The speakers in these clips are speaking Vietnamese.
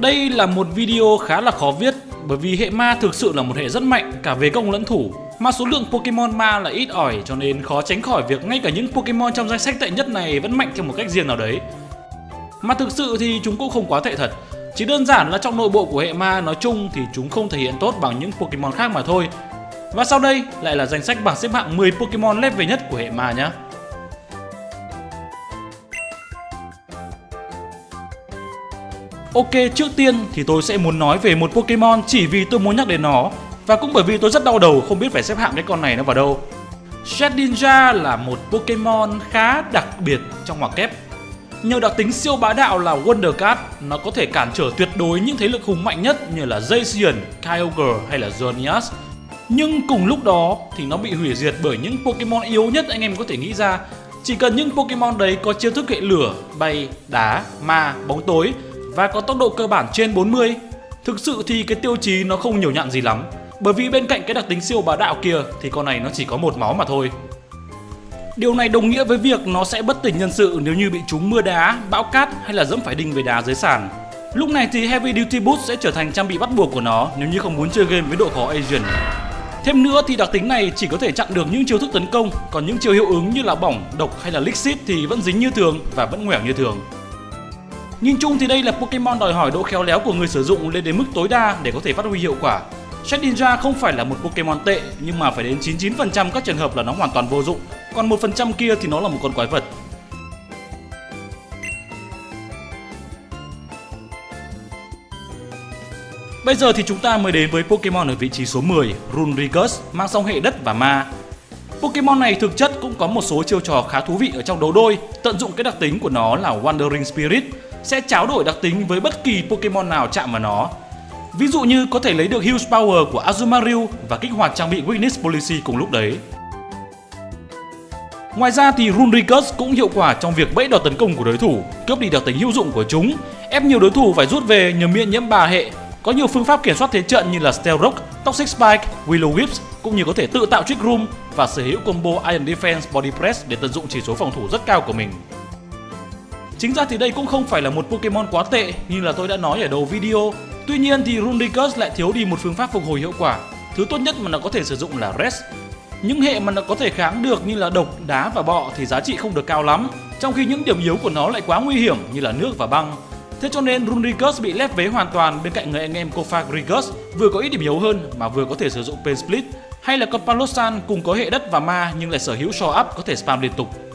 Đây là một video khá là khó viết bởi vì hệ ma thực sự là một hệ rất mạnh cả về công lẫn thủ mà số lượng Pokemon ma là ít ỏi cho nên khó tránh khỏi việc ngay cả những Pokemon trong danh sách tệ nhất này vẫn mạnh theo một cách riêng nào đấy. Mà thực sự thì chúng cũng không quá tệ thật, chỉ đơn giản là trong nội bộ của hệ ma nói chung thì chúng không thể hiện tốt bằng những Pokemon khác mà thôi. Và sau đây lại là danh sách bảng xếp hạng 10 Pokemon level nhất của hệ ma nhé. Ok, trước tiên thì tôi sẽ muốn nói về một Pokemon chỉ vì tôi muốn nhắc đến nó và cũng bởi vì tôi rất đau đầu không biết phải xếp hạng cái con này nó vào đâu. Shedinja là một Pokemon khá đặc biệt trong ngoặc kép. Nhờ đặc tính siêu bá đạo là Wonder Card, nó có thể cản trở tuyệt đối những thế lực hùng mạnh nhất như là Zacian, Kyogre hay là Xerneas. Nhưng cùng lúc đó thì nó bị hủy diệt bởi những Pokemon yếu nhất anh em có thể nghĩ ra. Chỉ cần những Pokemon đấy có chiêu thức hệ lửa, bay, đá, ma, bóng tối và có tốc độ cơ bản trên 40. Thực sự thì cái tiêu chí nó không nhiều nhặn gì lắm bởi vì bên cạnh cái đặc tính siêu bá đạo kia thì con này nó chỉ có một máu mà thôi. Điều này đồng nghĩa với việc nó sẽ bất tỉnh nhân sự nếu như bị trúng mưa đá, bão cát hay là dẫm phải đinh về đá dưới sàn. Lúc này thì Heavy Duty Boots sẽ trở thành trang bị bắt buộc của nó nếu như không muốn chơi game với độ khó Asian. Thêm nữa thì đặc tính này chỉ có thể chặn được những chiêu thức tấn công, còn những chiêu hiệu ứng như là bỏng, độc hay là lick thì vẫn dính như thường và vẫn ngoẻo như thường. Nhìn chung thì đây là Pokemon đòi hỏi độ khéo léo của người sử dụng lên đến mức tối đa để có thể phát huy hiệu quả. Shedinja không phải là một Pokemon tệ nhưng mà phải đến 99% các trường hợp là nó hoàn toàn vô dụng, còn 1% kia thì nó là một con quái vật. Bây giờ thì chúng ta mới đến với Pokemon ở vị trí số 10, Runrigus, mang song hệ đất và ma. Pokemon này thực chất cũng có một số chiêu trò khá thú vị ở trong đấu đôi, tận dụng cái đặc tính của nó là Wandering Spirit, sẽ tráo đổi đặc tính với bất kỳ Pokemon nào chạm vào nó. Ví dụ như có thể lấy được Huge Power của Azumarill và kích hoạt trang bị Weakness Policy cùng lúc đấy. Ngoài ra thì Runricus cũng hiệu quả trong việc bẫy đòn tấn công của đối thủ, cướp đi đặc tính hữu dụng của chúng, ép nhiều đối thủ phải rút về nhờ miễn nhiễm bà hệ. Có nhiều phương pháp kiểm soát thế trận như là Steel Rock, Toxic Spike, Willow Whips cũng như có thể tự tạo Trick Room và sở hữu combo Iron Defense Body Press để tận dụng chỉ số phòng thủ rất cao của mình. Chính ra thì đây cũng không phải là một Pokemon quá tệ như là tôi đã nói ở đầu video. Tuy nhiên thì Rundicus lại thiếu đi một phương pháp phục hồi hiệu quả. Thứ tốt nhất mà nó có thể sử dụng là Rest. Những hệ mà nó có thể kháng được như là độc, đá và bọ thì giá trị không được cao lắm, trong khi những điểm yếu của nó lại quá nguy hiểm như là nước và băng. Thế cho nên Rundicus bị lép vế hoàn toàn bên cạnh người anh em Kofagrigus vừa có ít điểm yếu hơn mà vừa có thể sử dụng Pain Split hay là con Palosan cùng có hệ đất và ma nhưng lại sở hữu Show Up có thể spam liên tục.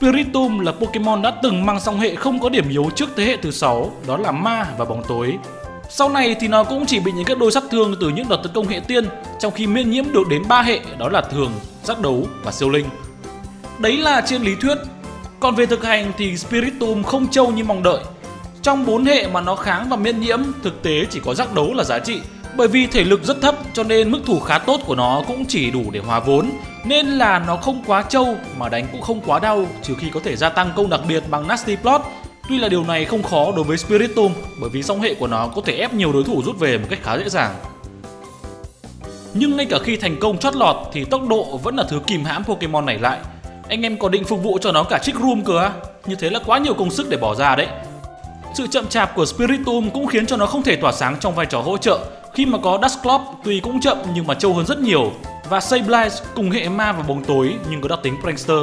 Spiritomb là Pokemon đã từng mang song hệ không có điểm yếu trước thế hệ thứ 6, đó là ma và bóng tối. Sau này thì nó cũng chỉ bị những các đôi sát thương từ những đợt tấn công hệ tiên, trong khi miễn nhiễm được đến 3 hệ đó là thường, giác đấu và siêu linh. Đấy là trên lý thuyết. Còn về thực hành thì Spiritomb không trâu như mong đợi. Trong 4 hệ mà nó kháng và miễn nhiễm, thực tế chỉ có giác đấu là giá trị. Bởi vì thể lực rất thấp, cho nên mức thủ khá tốt của nó cũng chỉ đủ để hòa vốn nên là nó không quá trâu, mà đánh cũng không quá đau, trừ khi có thể gia tăng công đặc biệt bằng Nasty Plot. Tuy là điều này không khó đối với spiritum bởi vì song hệ của nó có thể ép nhiều đối thủ rút về một cách khá dễ dàng. Nhưng ngay cả khi thành công chót lọt, thì tốc độ vẫn là thứ kìm hãm Pokemon này lại. Anh em có định phục vụ cho nó cả Trick Room cơ á? Như thế là quá nhiều công sức để bỏ ra đấy. Sự chậm chạp của Spiritomb cũng khiến cho nó không thể tỏa sáng trong vai trò hỗ trợ khi mà có Dusclops tuy cũng chậm nhưng mà trâu hơn rất nhiều và Sableye cùng hệ ma và bóng tối nhưng có đặc tính Prankster.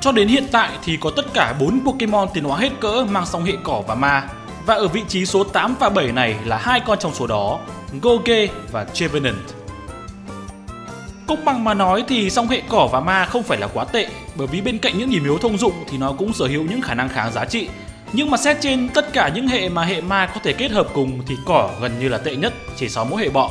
Cho đến hiện tại thì có tất cả 4 Pokemon tiến hóa hết cỡ mang song hệ cỏ và ma. Và ở vị trí số 8 và 7 này là hai con trong số đó, Goge và Trevenant. Công bằng mà nói thì song hệ cỏ và ma không phải là quá tệ bởi vì bên cạnh những điểm yếu thông dụng thì nó cũng sở hữu những khả năng kháng giá trị nhưng mà xét trên tất cả những hệ mà hệ ma có thể kết hợp cùng thì cỏ gần như là tệ nhất, chỉ so mỗi hệ bọ.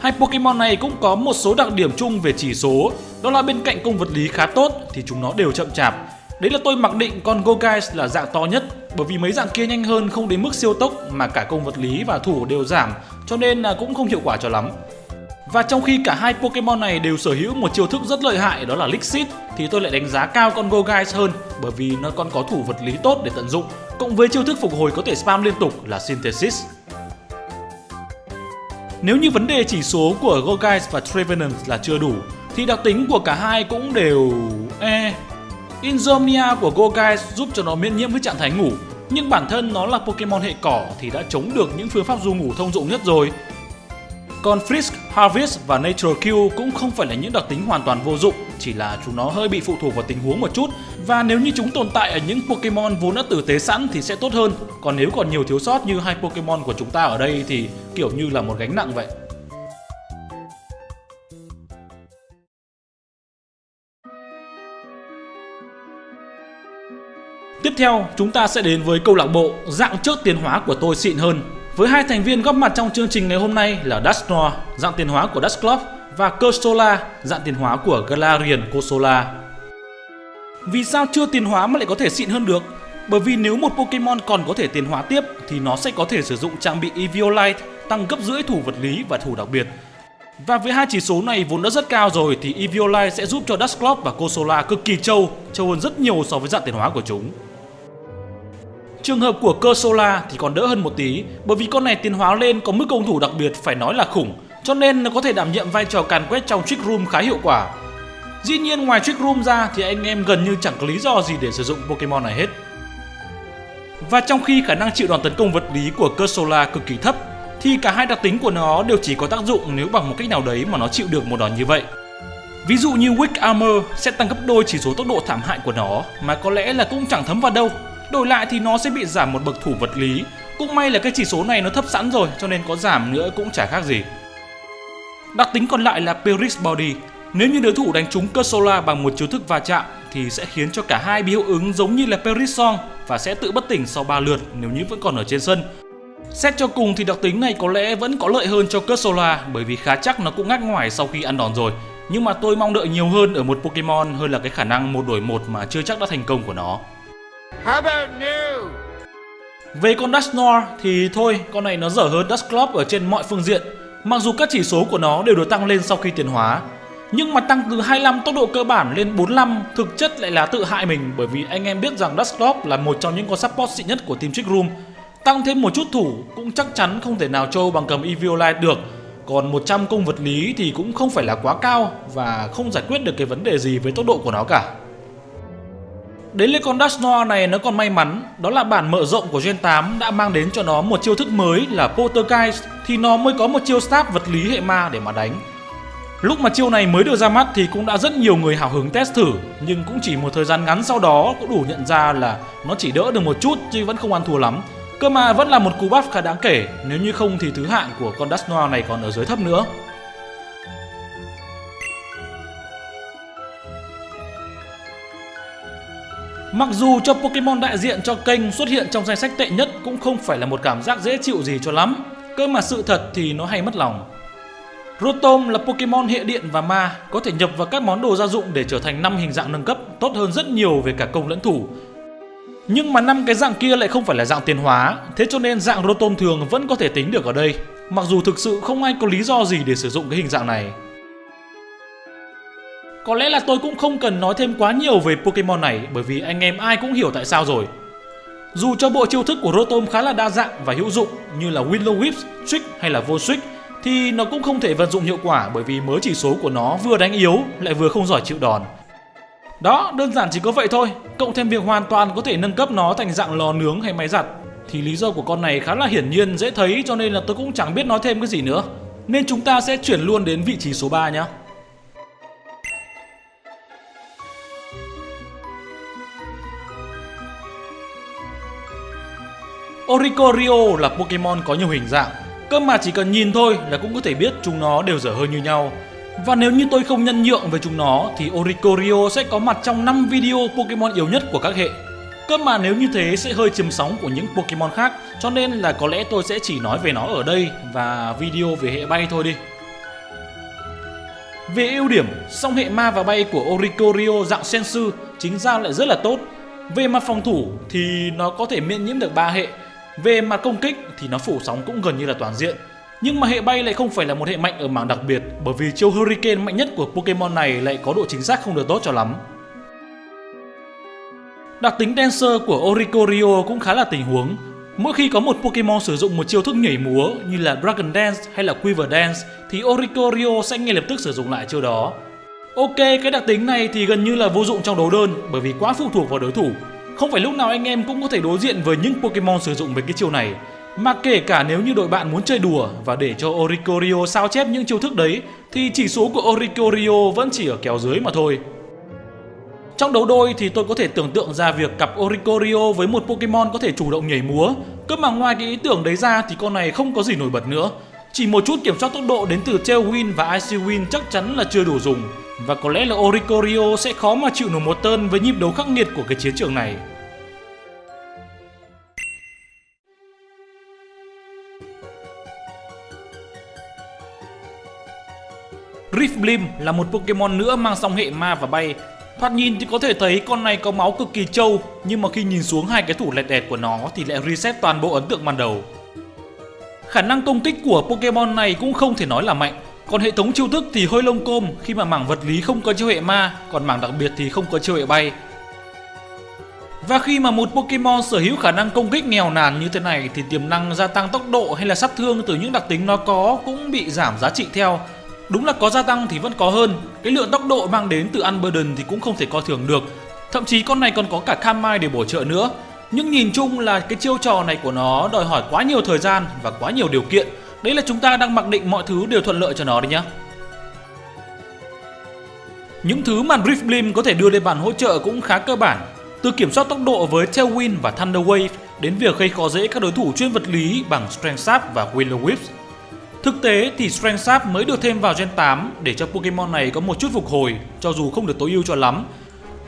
Hai Pokemon này cũng có một số đặc điểm chung về chỉ số, đó là bên cạnh công vật lý khá tốt thì chúng nó đều chậm chạp. Đấy là tôi mặc định con Goguice là dạng to nhất, bởi vì mấy dạng kia nhanh hơn không đến mức siêu tốc mà cả công vật lý và thủ đều giảm, cho nên là cũng không hiệu quả cho lắm. Và trong khi cả hai Pokemon này đều sở hữu một chiêu thức rất lợi hại đó là Lixit thì tôi lại đánh giá cao con Goguice hơn bởi vì nó còn có thủ vật lý tốt để tận dụng cộng với chiêu thức phục hồi có thể spam liên tục là Synthesis. Nếu như vấn đề chỉ số của Goguice và Trevenant là chưa đủ, thì đặc tính của cả hai cũng đều... E. Insomnia của Goguice giúp cho nó miễn nhiễm với trạng thái ngủ, nhưng bản thân nó là Pokemon hệ cỏ thì đã chống được những phương pháp du ngủ thông dụng nhất rồi. Còn Frisk, Harvest và Natural Q cũng không phải là những đặc tính hoàn toàn vô dụng, chỉ là chúng nó hơi bị phụ thuộc vào tình huống một chút và nếu như chúng tồn tại ở những Pokemon vốn đã tử tế sẵn thì sẽ tốt hơn. Còn nếu còn nhiều thiếu sót như hai Pokemon của chúng ta ở đây thì kiểu như là một gánh nặng vậy. Tiếp theo, chúng ta sẽ đến với câu lạc bộ dạng trước tiến hóa của tôi xịn hơn. Với hai thành viên góp mặt trong chương trình ngày hôm nay là Dusknoir, dạng tiền hóa của Dusclops và Cursola, dạng tiền hóa của Galarian Corsola. Vì sao chưa tiền hóa mà lại có thể xịn hơn được? Bởi vì nếu một Pokemon còn có thể tiền hóa tiếp thì nó sẽ có thể sử dụng trang bị Eviolite tăng gấp rưỡi thủ vật lý và thủ đặc biệt. Và với hai chỉ số này vốn đã rất cao rồi thì Eviolite sẽ giúp cho Dusclops và Cosola cực kỳ trâu, trâu hơn rất nhiều so với dạng tiền hóa của chúng. Trường hợp của Cursola thì còn đỡ hơn một tí, bởi vì con này tiến hóa lên có mức công thủ đặc biệt phải nói là khủng, cho nên nó có thể đảm nhiệm vai trò càn quét trong Trick Room khá hiệu quả. Dĩ nhiên ngoài Trick Room ra thì anh em gần như chẳng có lý do gì để sử dụng Pokemon này hết. Và trong khi khả năng chịu đòn tấn công vật lý của Cursola cực kỳ thấp, thì cả hai đặc tính của nó đều chỉ có tác dụng nếu bằng một cách nào đấy mà nó chịu được một đòn như vậy. Ví dụ như Wick Armor sẽ tăng gấp đôi chỉ số tốc độ thảm hại của nó, mà có lẽ là cũng chẳng thấm vào đâu Đổi lại thì nó sẽ bị giảm một bậc thủ vật lý. Cũng may là cái chỉ số này nó thấp sẵn rồi, cho nên có giảm nữa cũng chả khác gì. Đặc tính còn lại là Pyrrhic Body. Nếu như đối thủ đánh trúng Cursola bằng một chiêu thức va chạm thì sẽ khiến cho cả hai bị hiệu ứng giống như là Perisong và sẽ tự bất tỉnh sau 3 lượt nếu như vẫn còn ở trên sân. Xét cho cùng thì đặc tính này có lẽ vẫn có lợi hơn cho Cursola bởi vì khá chắc nó cũng ngắt ngoài sau khi ăn đòn rồi. Nhưng mà tôi mong đợi nhiều hơn ở một Pokemon hơn là cái khả năng một đổi một mà chưa chắc đã thành công của nó. How about new? Về con Dusknoir thì thôi, con này nó dở hơn Dusclops ở trên mọi phương diện. Mặc dù các chỉ số của nó đều được tăng lên sau khi tiến hóa, nhưng mà tăng từ 25 tốc độ cơ bản lên 45 thực chất lại là tự hại mình bởi vì anh em biết rằng Dusclops là một trong những con support xịn nhất của team Trick Room. Tăng thêm một chút thủ cũng chắc chắn không thể nào trâu bằng cầm Eviolite được. Còn 100 công vật lý thì cũng không phải là quá cao và không giải quyết được cái vấn đề gì với tốc độ của nó cả. Đến lấy con Dashnoir này nó còn may mắn, đó là bản mở rộng của Gen 8 đã mang đến cho nó một chiêu thức mới là Poltergeist thì nó mới có một chiêu stab vật lý hệ ma để mà đánh. Lúc mà chiêu này mới được ra mắt thì cũng đã rất nhiều người hào hứng test thử nhưng cũng chỉ một thời gian ngắn sau đó cũng đủ nhận ra là nó chỉ đỡ được một chút chứ vẫn không ăn thua lắm. Cơ mà vẫn là một cú buff khá đáng kể, nếu như không thì thứ hạng của con Dashnoir này còn ở dưới thấp nữa. Mặc dù cho Pokemon đại diện cho kênh xuất hiện trong danh sách tệ nhất cũng không phải là một cảm giác dễ chịu gì cho lắm. Cơ mà sự thật thì nó hay mất lòng. Rotom là Pokemon hệ điện và ma, có thể nhập vào các món đồ gia dụng để trở thành 5 hình dạng nâng cấp, tốt hơn rất nhiều về cả công lẫn thủ. Nhưng mà năm cái dạng kia lại không phải là dạng tiến hóa, thế cho nên dạng Rotom thường vẫn có thể tính được ở đây. Mặc dù thực sự không ai có lý do gì để sử dụng cái hình dạng này. Có lẽ là tôi cũng không cần nói thêm quá nhiều về Pokemon này bởi vì anh em ai cũng hiểu tại sao rồi. Dù cho bộ chiêu thức của Rotom khá là đa dạng và hữu dụng như là Willow Whip, Trick hay là Vô Switch thì nó cũng không thể vận dụng hiệu quả bởi vì mớ chỉ số của nó vừa đánh yếu lại vừa không giỏi chịu đòn. Đó, đơn giản chỉ có vậy thôi. Cộng thêm việc hoàn toàn có thể nâng cấp nó thành dạng lò nướng hay máy giặt thì lý do của con này khá là hiển nhiên dễ thấy cho nên là tôi cũng chẳng biết nói thêm cái gì nữa. Nên chúng ta sẽ chuyển luôn đến vị trí số 3 nhé. Oricorio là Pokemon có nhiều hình dạng, cơ mà chỉ cần nhìn thôi là cũng có thể biết chúng nó đều dở hơi như nhau. Và nếu như tôi không nhân nhượng về chúng nó thì Oricorio sẽ có mặt trong 5 video Pokemon yếu nhất của các hệ. Cơ mà nếu như thế sẽ hơi chiếm sóng của những Pokemon khác cho nên là có lẽ tôi sẽ chỉ nói về nó ở đây và video về hệ bay thôi đi. Về ưu điểm, song hệ ma và bay của Oricorio dạng Sensu chính ra lại rất là tốt. Về mặt phòng thủ thì nó có thể miễn nhiễm được ba hệ về mặt công kích thì nó phủ sóng cũng gần như là toàn diện. Nhưng mà hệ bay lại không phải là một hệ mạnh ở mảng đặc biệt bởi vì chiêu Hurricane mạnh nhất của Pokemon này lại có độ chính xác không được tốt cho lắm. Đặc tính Dancer của Oricorio cũng khá là tình huống. Mỗi khi có một Pokemon sử dụng một chiêu thức nhảy múa như là Dragon Dance hay là Quiver Dance thì Oricorio sẽ ngay lập tức sử dụng lại chiêu đó. Ok, cái đặc tính này thì gần như là vô dụng trong đấu đơn bởi vì quá phụ thuộc vào đối thủ. Không phải lúc nào anh em cũng có thể đối diện với những Pokemon sử dụng về cái chiêu này. Mà kể cả nếu như đội bạn muốn chơi đùa và để cho Oricorio sao chép những chiêu thức đấy, thì chỉ số của Oricorio vẫn chỉ ở kéo dưới mà thôi. Trong đấu đôi thì tôi có thể tưởng tượng ra việc cặp Oricorio với một Pokemon có thể chủ động nhảy múa. Cơ mà ngoài cái ý tưởng đấy ra thì con này không có gì nổi bật nữa. Chỉ một chút kiểm soát tốc độ đến từ Tailwind và Icy Wind chắc chắn là chưa đủ dùng. Và có lẽ là Oricorio sẽ khó mà chịu nổi một tơn với nhịp đấu khắc nghiệt của cái chiến trường này. Riftblim là một Pokemon nữa mang song hệ ma và bay. Thoạt nhìn thì có thể thấy con này có máu cực kỳ trâu, Nhưng mà khi nhìn xuống hai cái thủ lẹt đẹt của nó thì lại reset toàn bộ ấn tượng ban đầu. Khả năng công kích của Pokemon này cũng không thể nói là mạnh. Còn hệ thống chiêu thức thì hơi lông côm, khi mà mảng vật lý không có chiêu hệ ma, Còn mảng đặc biệt thì không có chiêu hệ bay. Và khi mà một Pokemon sở hữu khả năng công kích nghèo nàn như thế này thì tiềm năng gia tăng tốc độ hay là sát thương từ những đặc tính nó có cũng bị giảm giá trị theo. Đúng là có gia tăng thì vẫn có hơn, Cái lượng tốc độ mang đến từ Unburden thì cũng không thể coi thường được. Thậm chí con này còn có cả Kamai để bổ trợ nữa. Nhưng nhìn chung là cái chiêu trò này của nó đòi hỏi quá nhiều thời gian và quá nhiều điều kiện. Đấy là chúng ta đang mặc định mọi thứ đều thuận lợi cho nó đấy nhá Những thứ mà Rift Blim có thể đưa lên bàn hỗ trợ cũng khá cơ bản Từ kiểm soát tốc độ với Tailwind và Thunder Wave Đến việc gây khó dễ các đối thủ chuyên vật lý bằng Strength Sap và Willow Whip. Thực tế thì Strength Sap mới được thêm vào Gen 8 để cho Pokemon này có một chút phục hồi cho dù không được tối ưu cho lắm.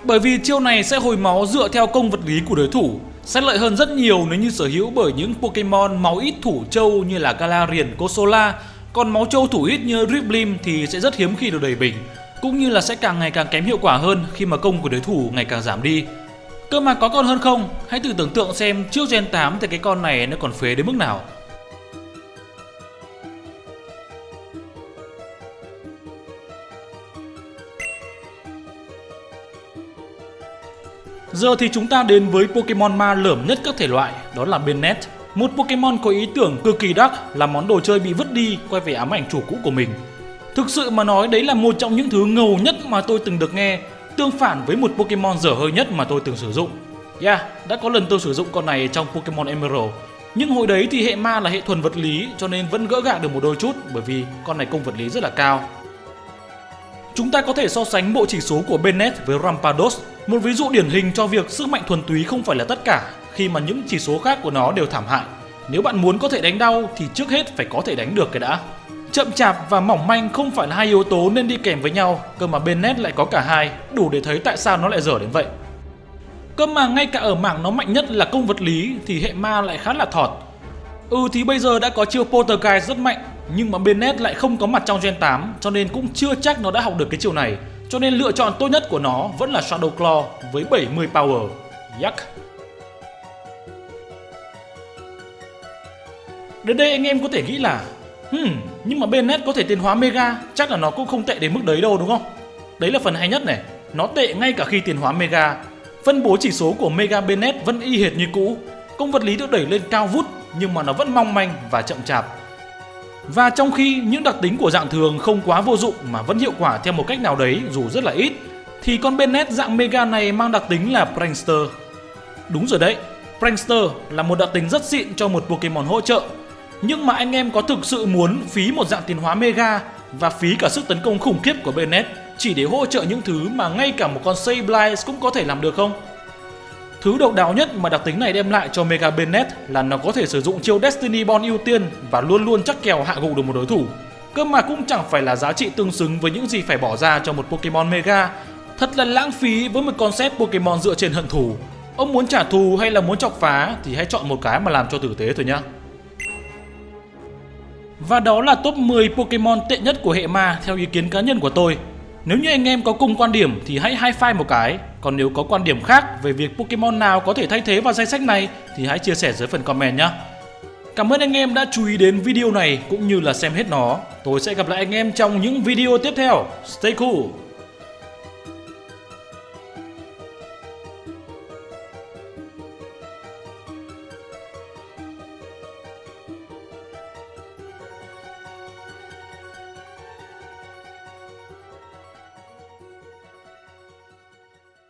Bởi vì chiêu này sẽ hồi máu dựa theo công vật lý của đối thủ, sẽ lợi hơn rất nhiều nếu như sở hữu bởi những Pokemon máu ít thủ châu như là Galarian, Kosola, còn máu châu thủ ít như Driblim thì sẽ rất hiếm khi được đẩy bình, cũng như là sẽ càng ngày càng kém hiệu quả hơn khi mà công của đối thủ ngày càng giảm đi. Cơ mà có con hơn không? Hãy thử tưởng tượng xem trước Gen 8 thì cái con này nó còn phế đến mức nào. Giờ thì chúng ta đến với Pokemon ma lởm nhất các thể loại, đó là Bennett. Một Pokemon có ý tưởng cực kỳ đắc là món đồ chơi bị vứt đi quay về ám ảnh chủ cũ của mình. Thực sự mà nói đấy là một trong những thứ ngầu nhất mà tôi từng được nghe, tương phản với một Pokemon dở hơi nhất mà tôi từng sử dụng. Yeah, đã có lần tôi sử dụng con này trong Pokemon Emerald. Nhưng hồi đấy thì hệ ma là hệ thuần vật lý cho nên vẫn gỡ gạc được một đôi chút bởi vì con này công vật lý rất là cao. Chúng ta có thể so sánh bộ chỉ số của Bennett với Rampados, một ví dụ điển hình cho việc sức mạnh thuần túy không phải là tất cả khi mà những chỉ số khác của nó đều thảm hại. Nếu bạn muốn có thể đánh đau thì trước hết phải có thể đánh được cái đã. Chậm chạp và mỏng manh không phải là hai yếu tố nên đi kèm với nhau, cơ mà Bennett lại có cả hai, đủ để thấy tại sao nó lại dở đến vậy. Cơ mà ngay cả ở mảng nó mạnh nhất là công vật lý thì hệ ma lại khá là thọt. Ừ thì bây giờ đã có chiêu Poltergeist rất mạnh nhưng mà Bennett lại không có mặt trong Gen 8 cho nên cũng chưa chắc nó đã học được cái chiều này. Cho nên lựa chọn tốt nhất của nó vẫn là Shadow Claw với 70 power. Yuck. Đến đây anh em có thể nghĩ là Hmm, nhưng mà Bennett có thể tiến hóa Mega, chắc là nó cũng không tệ đến mức đấy đâu đúng không? Đấy là phần hay nhất này, nó tệ ngay cả khi tiến hóa Mega. Phân bố chỉ số của Mega Bennett vẫn y hệt như cũ, công vật lý được đẩy lên cao vút nhưng mà nó vẫn mong manh và chậm chạp và trong khi những đặc tính của dạng thường không quá vô dụng mà vẫn hiệu quả theo một cách nào đấy dù rất là ít, thì con Bennett dạng Mega này mang đặc tính là Prankster. Đúng rồi đấy, Prankster là một đặc tính rất xịn cho một Pokemon hỗ trợ. Nhưng mà anh em có thực sự muốn phí một dạng tiến hóa Mega và phí cả sức tấn công khủng khiếp của Bennett chỉ để hỗ trợ những thứ mà ngay cả một con Sableye cũng có thể làm được không? Thứ độc đáo nhất mà đặc tính này đem lại cho Mega Bennett là nó có thể sử dụng chiêu Destiny Bond ưu tiên và luôn luôn chắc kèo hạ gục được một đối thủ. Cơ mà cũng chẳng phải là giá trị tương xứng với những gì phải bỏ ra cho một Pokemon Mega. Thật là lãng phí với một concept Pokemon dựa trên hận thù. Ông muốn trả thù hay là muốn chọc phá thì hãy chọn một cái mà làm cho tử tế thôi nhá. Và đó là top 10 Pokemon tệ nhất của hệ ma, theo ý kiến cá nhân của tôi. Nếu như anh em có cùng quan điểm thì hãy high five một cái. Còn nếu có quan điểm khác về việc Pokemon nào có thể thay thế vào danh sách này thì hãy chia sẻ dưới phần comment nhé. Cảm ơn anh em đã chú ý đến video này cũng như là xem hết nó. Tôi sẽ gặp lại anh em trong những video tiếp theo. Stay cool!